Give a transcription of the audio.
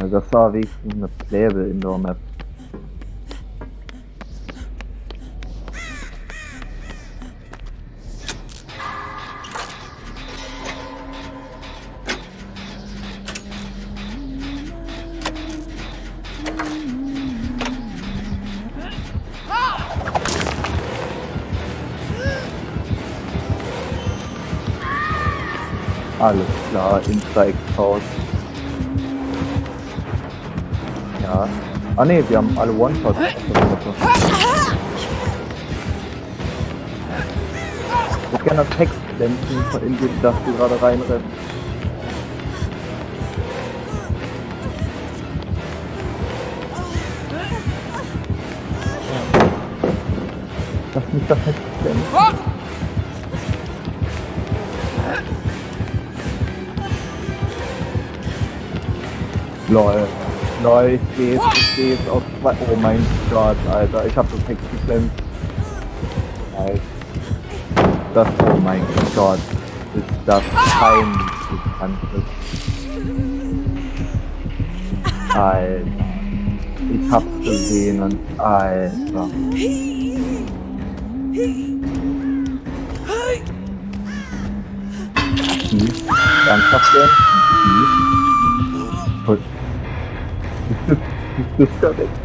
Ja, das war wenigstens eine Playable Indoor Map. Alles klar, Insta-Exhaust. Ah ne, wir haben alle One-Shots. Ich würde gerne das Text blenden, in dem das du gerade reinrennst. Lass mich das Text blenden. Lol. Ich sehe es auf zwei. Oh mein Gott, Alter, ich hab das Text geklemmt. Nice. Das, oh mein Gott, ist das peinlich Ganzes. Alter. Ich hab's gesehen und Alter. Tief. Ernsthaft denn? Tief. Gut. It's, just.